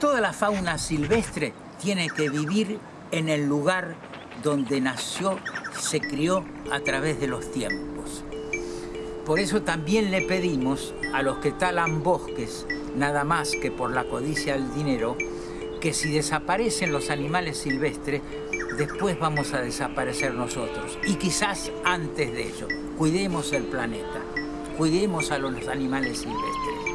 Toda la fauna silvestre tiene que vivir en el lugar donde nació, se crió a través de los tiempos. Por eso también le pedimos a los que talan bosques, nada más que por la codicia del dinero, que si desaparecen los animales silvestres, después vamos a desaparecer nosotros. Y quizás antes de ello, cuidemos el planeta, cuidemos a los animales silvestres.